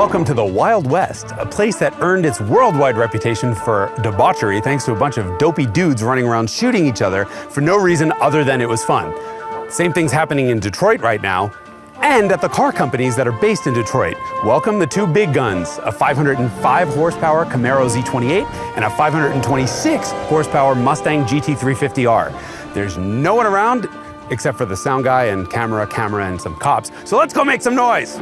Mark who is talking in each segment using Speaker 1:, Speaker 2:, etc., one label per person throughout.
Speaker 1: welcome to the Wild West, a place that earned its worldwide reputation for debauchery thanks to a bunch of dopey dudes running around shooting each other for no reason other than it was fun. Same thing's happening in Detroit right now, and at the car companies that are based in Detroit. Welcome the two big guns, a 505 horsepower Camaro Z28 and a 526 horsepower Mustang GT350R. There's no one around except for the sound guy and camera, camera, and some cops. So let's go make some noise.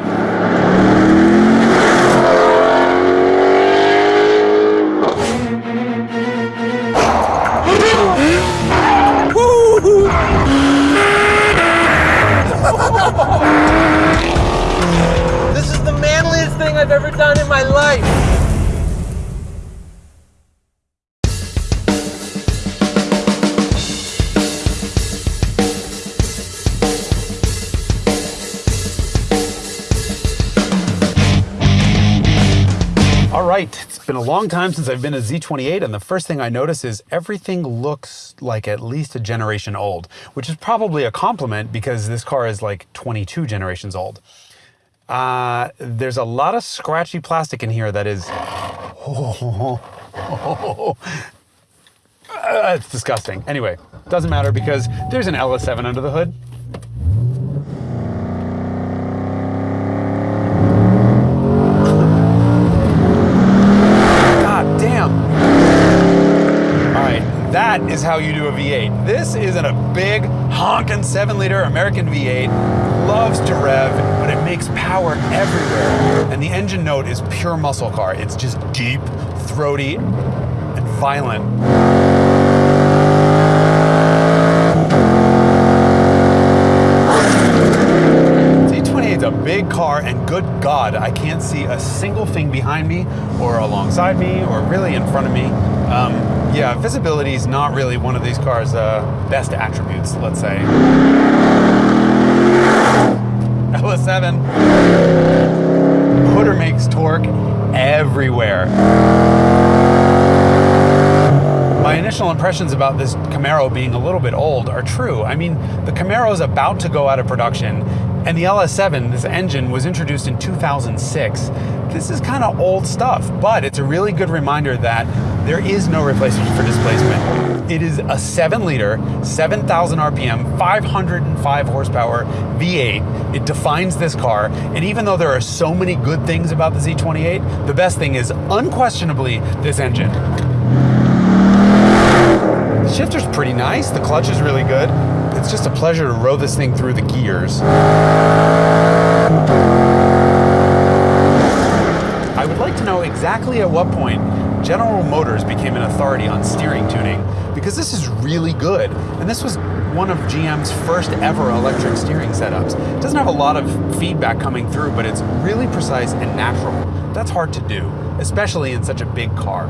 Speaker 1: Long time since I've been a Z28, and the first thing I notice is everything looks like at least a generation old, which is probably a compliment because this car is like 22 generations old. Uh, there's a lot of scratchy plastic in here that is. Oh, oh, oh, Uh, it's disgusting. Anyway, doesn't matter because there's an LS7 under the hood. God damn. All right, that is how you do a V8. This isn't a big honking seven liter American V8. Loves to rev, but it makes power everywhere. And the engine note is pure muscle car. It's just deep, throaty, and violent. Z28 is a big car, and good God, I can't see a single thing behind me, or alongside me, or really in front of me. Yeah, visibility is not really one of these cars' uh, best attributes, let's say. LS7. Hooder makes torque everywhere. My initial impressions about this Camaro being a little bit old are true. I mean, the Camaro is about to go out of production, and the LS7, this engine, was introduced in 2006. This is kind of old stuff, but it's a really good reminder that there is no replacement for displacement. It is a 7 liter, 7,000 RPM, 505 horsepower V8. It defines this car, and even though there are so many good things about the Z28, the best thing is unquestionably this engine. The shifter's pretty nice, the clutch is really good. It's just a pleasure to row this thing through the gears. I would like to know exactly at what point General Motors became an authority on steering tuning because this is really good. And this was one of GM's first ever electric steering setups. It doesn't have a lot of feedback coming through, but it's really precise and natural. That's hard to do, especially in such a big car.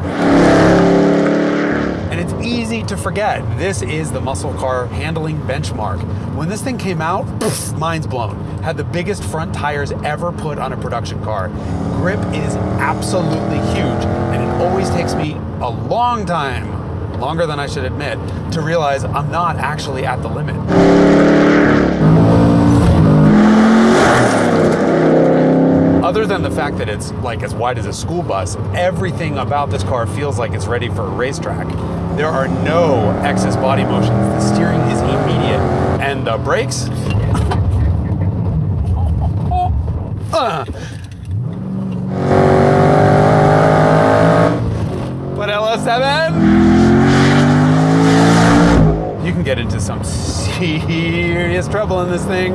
Speaker 1: And it's easy to forget. This is the muscle car handling benchmark. When this thing came out, poof, mind's blown. Had the biggest front tires ever put on a production car. Grip is absolutely huge, and it always takes me a long time, longer than I should admit, to realize I'm not actually at the limit. Other than the fact that it's like as wide as a school bus, everything about this car feels like it's ready for a racetrack. There are no excess body motions. The steering is immediate. And the brakes? Uh. But LS7? You can get into some serious trouble in this thing.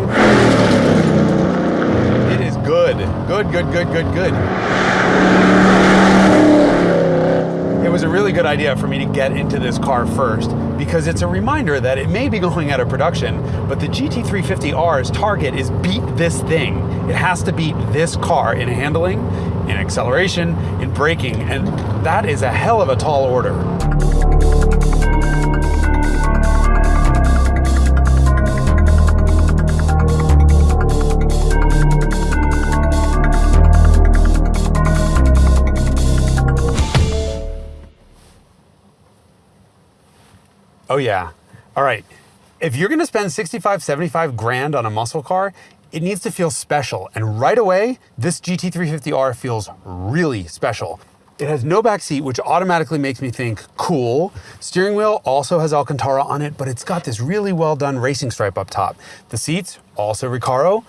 Speaker 1: It is good. Good, good, good, good, good. It was a really good idea for me to get into this car first because it's a reminder that it may be going out of production, but the GT350R's target is beat this thing. It has to beat this car in handling, in acceleration, in braking, and that is a hell of a tall order. Yeah. All right. If you're going to spend 65, 75 grand on a muscle car, it needs to feel special. And right away, this GT350R feels really special. It has no back seat, which automatically makes me think cool. Steering wheel also has Alcantara on it, but it's got this really well done racing stripe up top. The seats, also Recaro,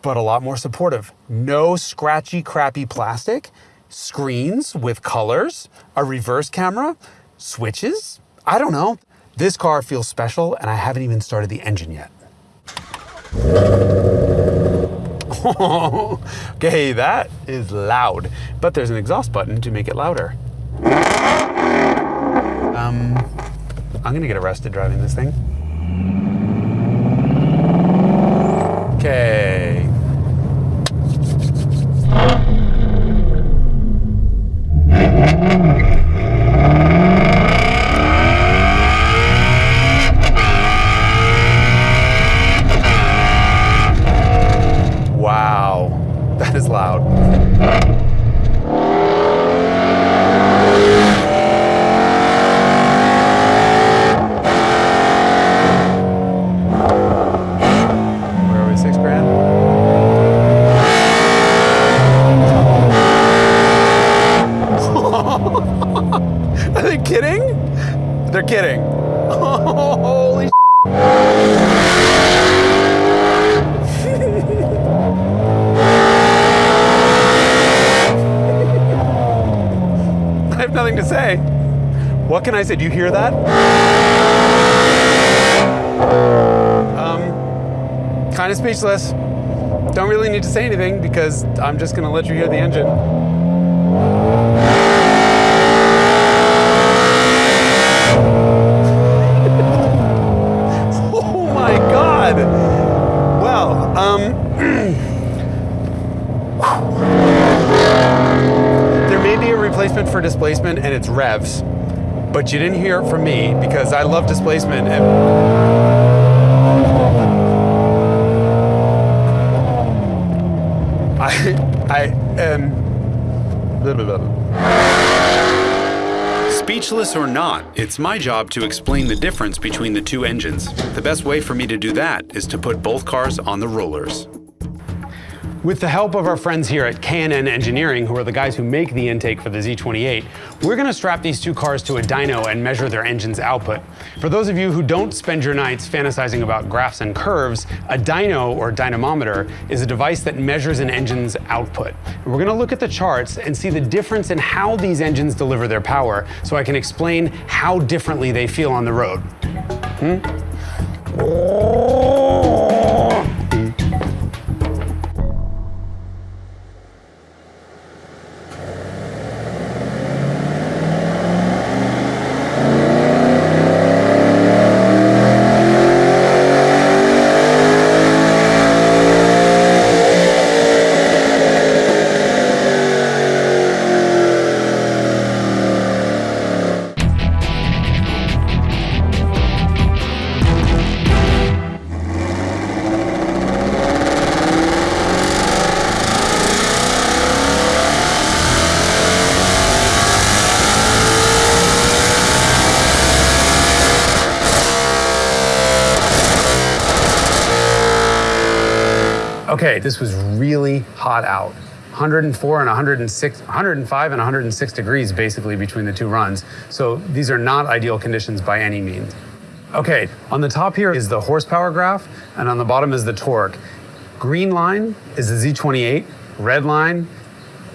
Speaker 1: but a lot more supportive. No scratchy, crappy plastic, screens with colors, a reverse camera, switches. I don't know. This car feels special, and I haven't even started the engine yet. okay, that is loud, but there's an exhaust button to make it louder. Um, I'm gonna get arrested driving this thing. Okay. Wow, that is loud. Where are we? Six grand? Are they kidding? They're kidding. Holy I have nothing to say. What can I say? Do you hear that? Um, kind of speechless. Don't really need to say anything because I'm just going to let you hear the engine. oh my God. Well, um, there may be a replacement for displacement and it's revs, but you didn't hear it from me because I love displacement. And I, I am. Speechless or not, it's my job to explain the difference between the two engines. The best way for me to do that is to put both cars on the rollers. With the help of our friends here at K&N Engineering, who are the guys who make the intake for the Z28, we're gonna strap these two cars to a dyno and measure their engine's output. For those of you who don't spend your nights fantasizing about graphs and curves, a dyno or dynamometer is a device that measures an engine's output. We're gonna look at the charts and see the difference in how these engines deliver their power so I can explain how differently they feel on the road. Hmm? Okay, this was really hot out. 104 and 106, 105 and 106 degrees basically between the two runs. So these are not ideal conditions by any means. Okay, on the top here is the horsepower graph, and on the bottom is the torque. Green line is the Z28, red line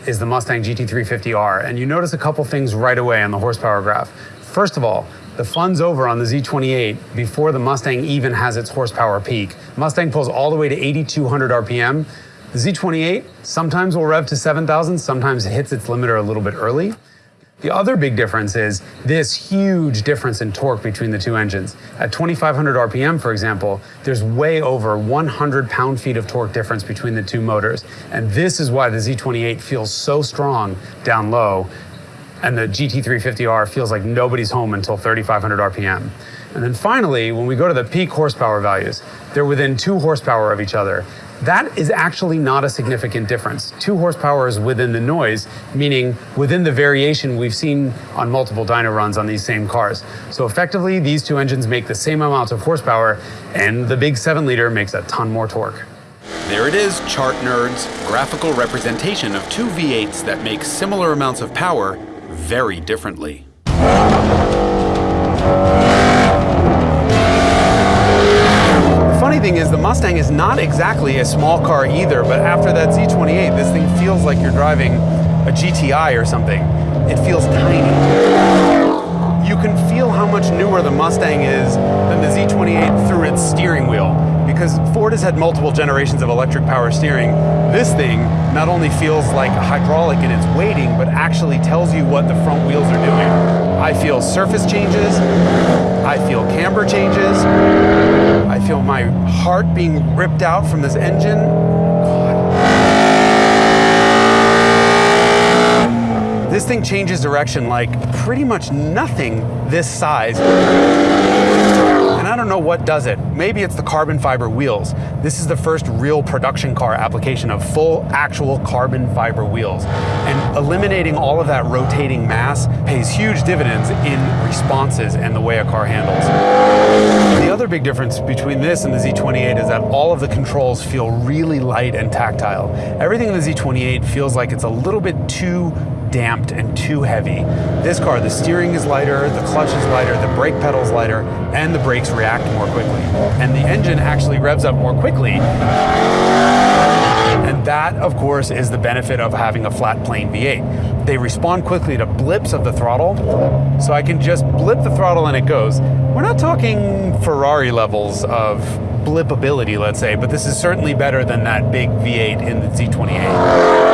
Speaker 1: is the Mustang GT350R. And you notice a couple things right away on the horsepower graph. First of all, the fun's over on the Z28 before the Mustang even has its horsepower peak. Mustang pulls all the way to 8,200 RPM. The Z28 sometimes will rev to 7,000, sometimes it hits its limiter a little bit early. The other big difference is this huge difference in torque between the two engines. At 2,500 RPM, for example, there's way over 100 pound-feet of torque difference between the two motors. And this is why the Z28 feels so strong down low, and the GT350R feels like nobody's home until 3,500 RPM. And then finally, when we go to the peak horsepower values, they're within two horsepower of each other. That is actually not a significant difference. Two horsepower is within the noise, meaning within the variation we've seen on multiple dyno runs on these same cars. So effectively, these two engines make the same amount of horsepower, and the big seven liter makes a ton more torque. There it is, chart nerds. Graphical representation of two V8s that make similar amounts of power very differently. The funny thing is, the Mustang is not exactly a small car either, but after that Z28, this thing feels like you're driving a GTI or something. It feels tiny. You can feel how much newer the Mustang is than the Z28 through its steering wheel because Ford has had multiple generations of electric power steering. This thing not only feels like hydraulic in its weighting, but actually tells you what the front wheels are doing. I feel surface changes, I feel camber changes, I feel my heart being ripped out from this engine. This thing changes direction like pretty much nothing this size. And I don't know what does it. Maybe it's the carbon fiber wheels. This is the first real production car application of full actual carbon fiber wheels. And eliminating all of that rotating mass pays huge dividends in responses and the way a car handles. The other big difference between this and the Z28 is that all of the controls feel really light and tactile. Everything in the Z28 feels like it's a little bit too damped and too heavy. This car, the steering is lighter, the clutch is lighter, the brake pedal's lighter, and the brakes react more quickly. And the engine actually revs up more quickly. And that, of course, is the benefit of having a flat plane V8. They respond quickly to blips of the throttle, so I can just blip the throttle and it goes. We're not talking Ferrari levels of blipability, let's say, but this is certainly better than that big V8 in the Z28.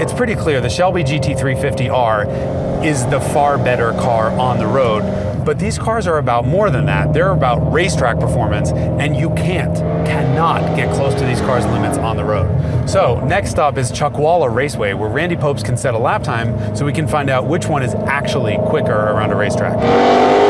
Speaker 1: It's pretty clear the Shelby GT350R is the far better car on the road, but these cars are about more than that. They're about racetrack performance, and you can't, cannot get close to these cars' limits on the road. So, next stop is Chuckwalla Raceway, where Randy Pobst can set a lap time so we can find out which one is actually quicker around a racetrack.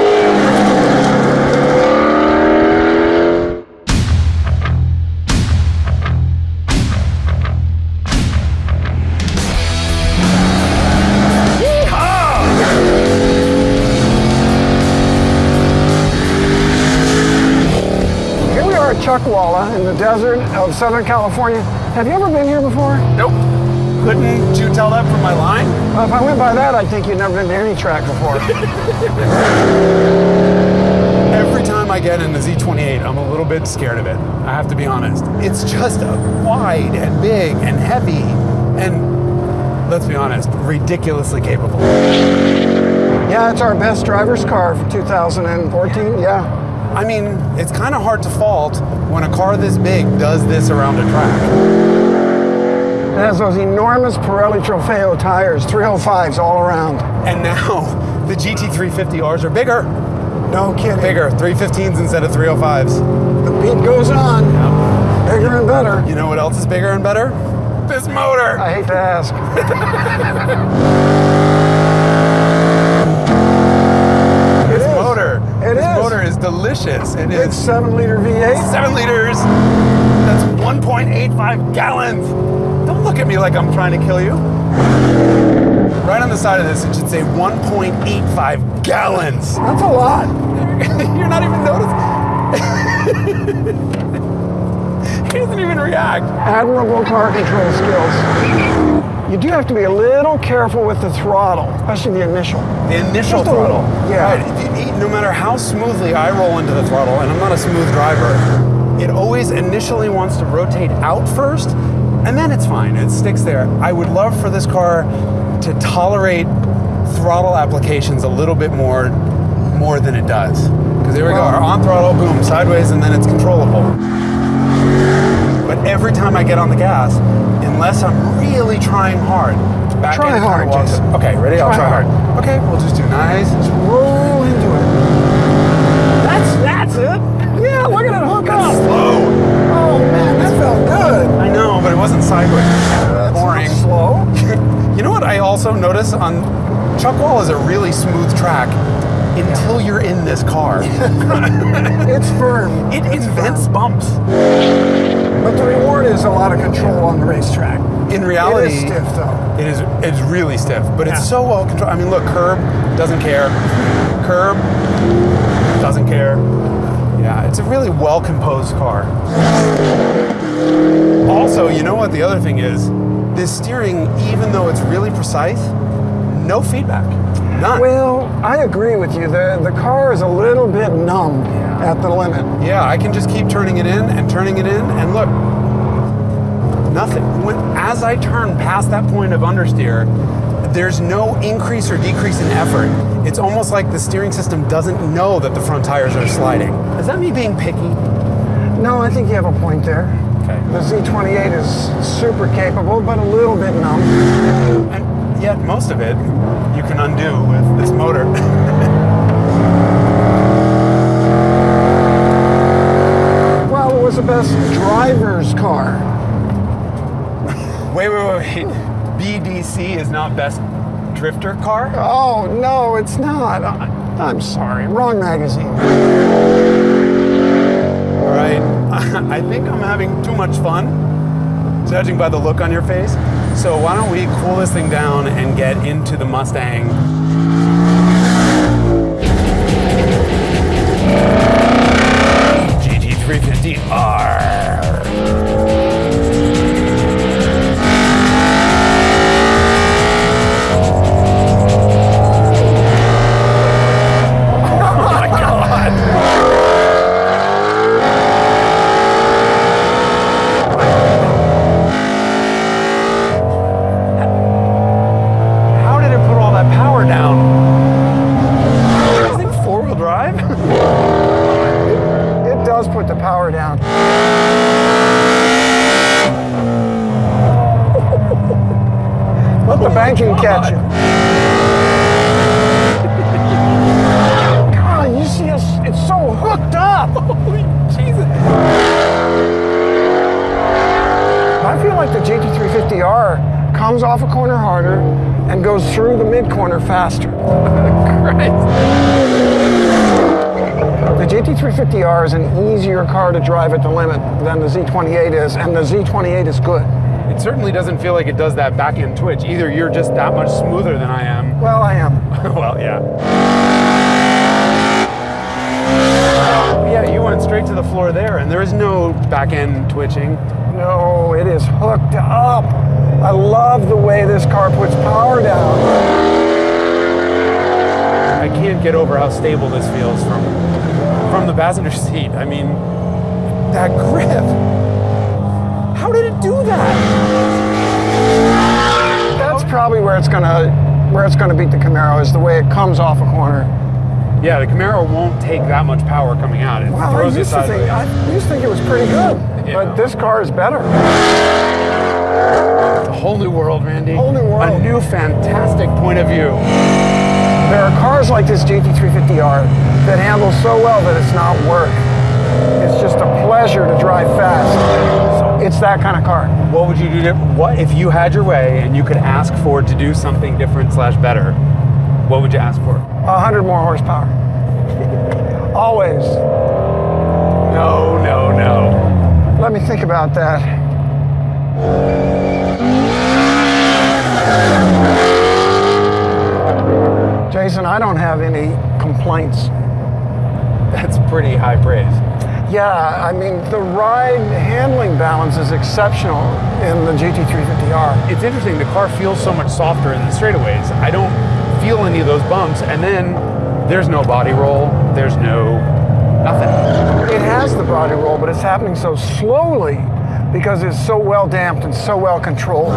Speaker 2: Chuckwalla in the desert of Southern California. Have you ever been here before?
Speaker 1: Nope. Couldn't you tell that from my line?
Speaker 2: Well, if I went by that, I'd think you'd never been to any track before.
Speaker 1: Every time I get in the Z28, I'm a little bit scared of it. I have to be honest. It's just wide and big and heavy and, let's be honest, ridiculously capable.
Speaker 2: yeah, it's our best driver's car for 2014. Yeah.
Speaker 1: I mean, it's kind of hard to fault when a car this big does this around a track.
Speaker 2: It has those enormous Pirelli Trofeo tires, 305s all around.
Speaker 1: And now the GT350Rs are bigger.
Speaker 2: No kidding.
Speaker 1: Bigger, 315s instead of 305s.
Speaker 2: The beat goes on. Bigger and better.
Speaker 1: You know what else is bigger and better? This motor.
Speaker 2: I hate to ask. It
Speaker 1: this
Speaker 2: is.
Speaker 1: motor.
Speaker 2: It
Speaker 1: this
Speaker 2: is.
Speaker 1: motor is delicious. It
Speaker 2: It's
Speaker 1: is
Speaker 2: seven liter V8.
Speaker 1: seven liters. That's 1.85 gallons. Don't look at me like I'm trying to kill you. Right on the side of this, it should say 1.85 gallons.
Speaker 2: That's a lot.
Speaker 1: You're not even noticing. he doesn't even react.
Speaker 2: Admirable car control skills. You do have to be a little careful with the throttle, especially the initial.
Speaker 1: The initial throttle.
Speaker 2: little, yeah.
Speaker 1: Right. No matter how smoothly I roll into the throttle, and I'm not a smooth driver, it always initially wants to rotate out first, and then it's fine. It sticks there. I would love for this car to tolerate throttle applications a little bit more, more than it does. Because here we go.
Speaker 2: Well-
Speaker 1: On throttle, boom, sideways, and then it's controllable. But every time I get on the gas, unless I'm really trying hard, back
Speaker 2: Try
Speaker 1: end
Speaker 2: hard,
Speaker 1: walks-
Speaker 2: Jason.
Speaker 1: Okay, ready? I'll
Speaker 2: Try
Speaker 1: try hard.
Speaker 2: hard.
Speaker 1: Okay, we'll just do nice.
Speaker 2: Roll
Speaker 1: on Chuckwall is a really smooth track until you're in this car.
Speaker 2: It's firm.
Speaker 1: it
Speaker 2: It's
Speaker 1: invents
Speaker 2: firm.
Speaker 1: bumps.
Speaker 2: But the reward is a lot of control on the racetrack.
Speaker 1: In reality,
Speaker 2: it is stiff though.
Speaker 1: It is it's really stiff, but
Speaker 2: Yeah.
Speaker 1: it's so well controlled. I mean, look, curb doesn't care. Curb doesn't care. Yeah, it's a really well composed car. Also, you know what the other thing is? This steering, even though it's really precise, no feedback. None.
Speaker 2: Well, I agree with you. The, the car is a little bit numb
Speaker 1: Yeah.
Speaker 2: at the limit.
Speaker 1: Yeah, I can just keep turning it in and turning it in, and look, nothing. When, as I turn past that point of understeer, there's no increase or decrease in effort. It's almost like the steering system doesn't know that the front tires are sliding. Is that me being picky?
Speaker 2: No, I think you have a point there.
Speaker 1: Okay.
Speaker 2: The Z28 is super capable, but a little bit numb.
Speaker 1: And yet, most of it you can undo with this motor.
Speaker 2: Well, it was the best driver's car.
Speaker 1: wait, wait, wait. BDC is not best drifter car?
Speaker 2: Oh, no, it's not. I'm sorry. Wrong magazine.
Speaker 1: All right. I think I'm having too much fun, judging by the look on your face. So why don't we cool this thing down and get into the Mustang? GT350R.
Speaker 2: Catch you. God, you see us, it's so hooked up.
Speaker 1: Holy Jesus!
Speaker 2: I feel like the GT350R comes off a corner harder and goes through the mid corner faster. The GT350R is an easier car to drive at the limit than the Z28 is, and the Z28 is good.
Speaker 1: It certainly doesn't feel like it does that back end twitch. Either you're just that much smoother than I am.
Speaker 2: Well, I am.
Speaker 1: well, yeah. Yeah, you went straight to the floor there, and there is no back end twitching.
Speaker 2: No, it is hooked up. I love the way this car puts power down.
Speaker 1: I can't get over how stable this feels from from the passenger seat. I mean, that grip. How did it do that?
Speaker 2: That's probably where it's gonna where it's gonna beat the Camaro is the way it comes off a corner.
Speaker 1: Yeah, the Camaro won't take that much power coming out. It
Speaker 2: Well, I
Speaker 1: throws you
Speaker 2: used to think. I used to think it was pretty good,
Speaker 1: Yeah.
Speaker 2: but this car is better.
Speaker 1: It's a whole new world, Randy.
Speaker 2: Whole new world.
Speaker 1: A new fantastic point of view.
Speaker 2: There are cars like this GT350R that handle so well that it's not work. It's just a pleasure to drive fast. It's that kind of car.
Speaker 1: What would you do? What if you had your way and you could ask Ford to do something different slash better? What would you ask for?
Speaker 2: A hundred more horsepower. Always.
Speaker 1: No, no, no.
Speaker 2: Let me think about that. Jason, I don't have any complaints.
Speaker 1: That's pretty high praise.
Speaker 2: Yeah, I mean, the ride handling balance is exceptional in the GT350R.
Speaker 1: It's interesting. The car feels so much softer in the straightaways. I don't feel any of those bumps, and then there's no body roll. There's no nothing.
Speaker 2: It has the body roll, but it's happening so slowly because it's so well damped and so well controlled.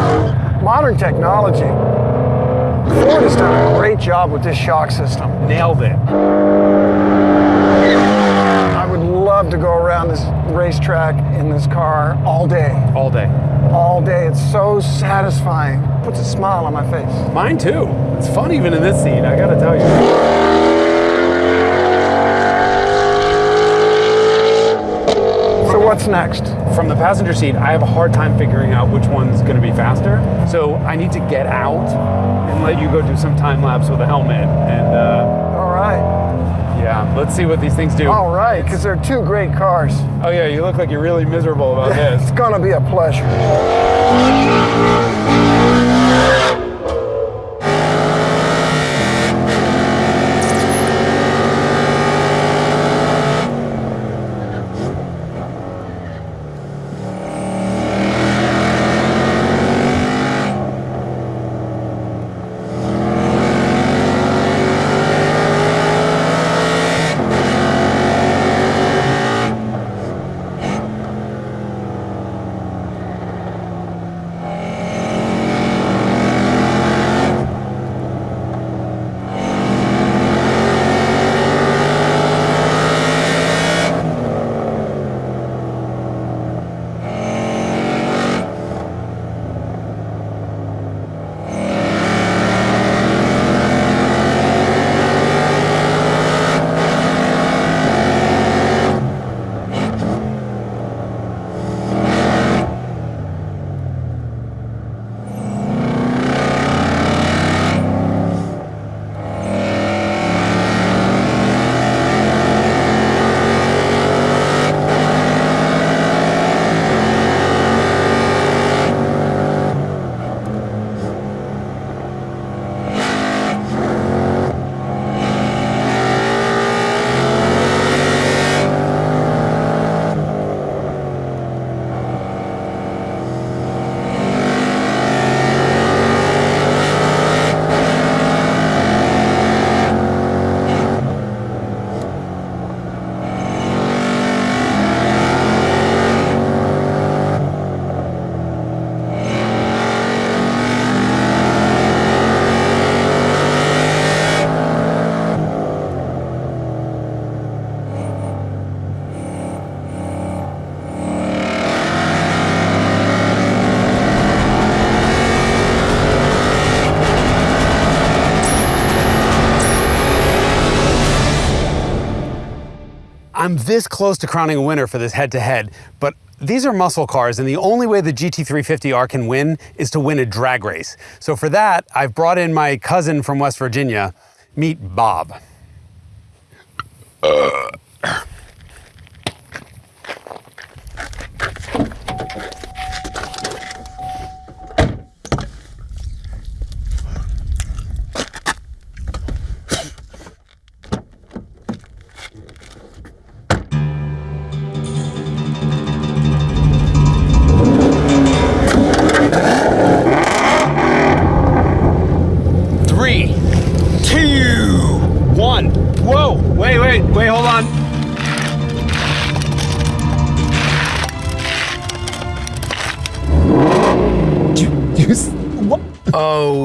Speaker 2: Modern technology. Ford has done a great job with this shock system.
Speaker 1: Nailed it.
Speaker 2: I would love to go around this racetrack in this car all day.
Speaker 1: All day.
Speaker 2: All day. It's so satisfying. Puts a smile on my face.
Speaker 1: Mine too. It's fun even in this seat. I gotta tell you.
Speaker 2: So what's next?
Speaker 1: From the passenger seat, I have a hard time figuring out which one's going to be faster. So I need to get out and let you go do some time lapse with a helmet. And uh,
Speaker 2: All right.
Speaker 1: Yeah, let's see what these things do.
Speaker 2: All right, because they're two great cars.
Speaker 1: Oh yeah, you look like you're really miserable about this.
Speaker 2: It's gonna be a pleasure.
Speaker 1: I'm this close to crowning a winner for this head-to-head, but these are muscle cars, and the only way the GT350R can win is to win a drag race. So for that, I've brought in my cousin from West Virginia. Meet Bob. Three,
Speaker 3: Oh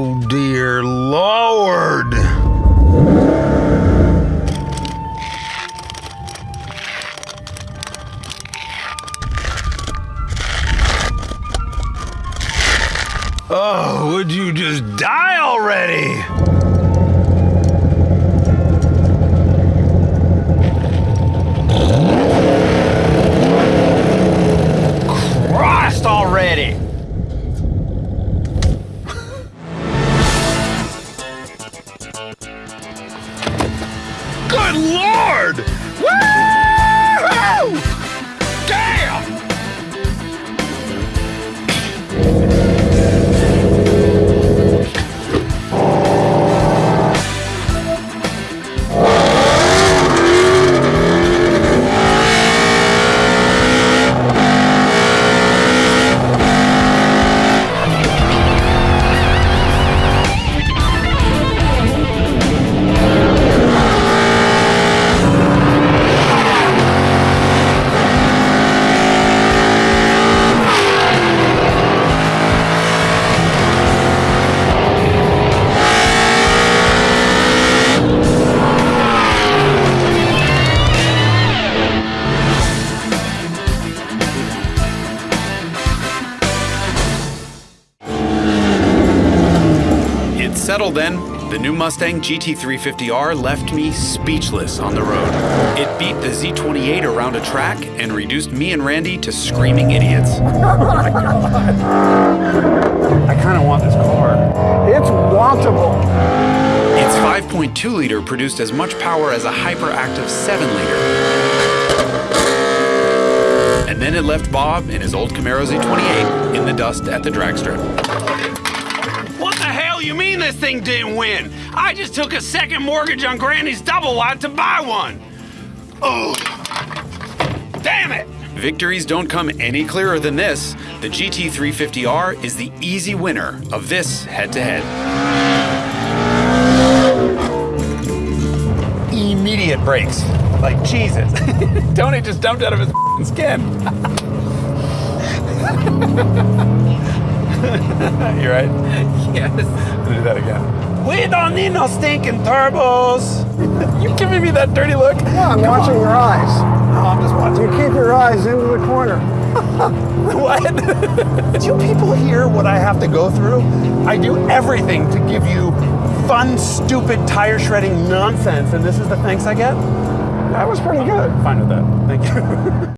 Speaker 1: Settled then. The new Mustang GT350R left me speechless on the road. It beat the Z28 around a track and reduced me and Randy to screaming idiots. I kind of want this car.
Speaker 2: It's wantable.
Speaker 1: Its 5.2 liter produced as much power as a hyperactive 7 liter. And then it left Bob in his old Camaro Z28 in the dust at the drag strip.
Speaker 3: What the hell you mean this thing didn't win? I just took a second mortgage on Granny's double wide to buy one. Oh, damn it!
Speaker 1: Victories don't come any clearer than this. The GT350R is the easy winner of this head to head. Immediate brakes. Like Jesus. Tony just jumped out of his skin. you right?
Speaker 4: Yes.
Speaker 1: I'm gonna do that again. We don't need no stinking turbos. you giving me that dirty look?
Speaker 2: Yeah, I'm watching your eyes.
Speaker 1: Oh, I'm just watching.
Speaker 2: You keep your eyes into the corner.
Speaker 1: What? do you people hear what I have to go through? I do everything to give you fun, stupid, tire shredding nonsense, and this is the thanks I get?
Speaker 2: That was pretty good.
Speaker 1: Fine with that. Thank you.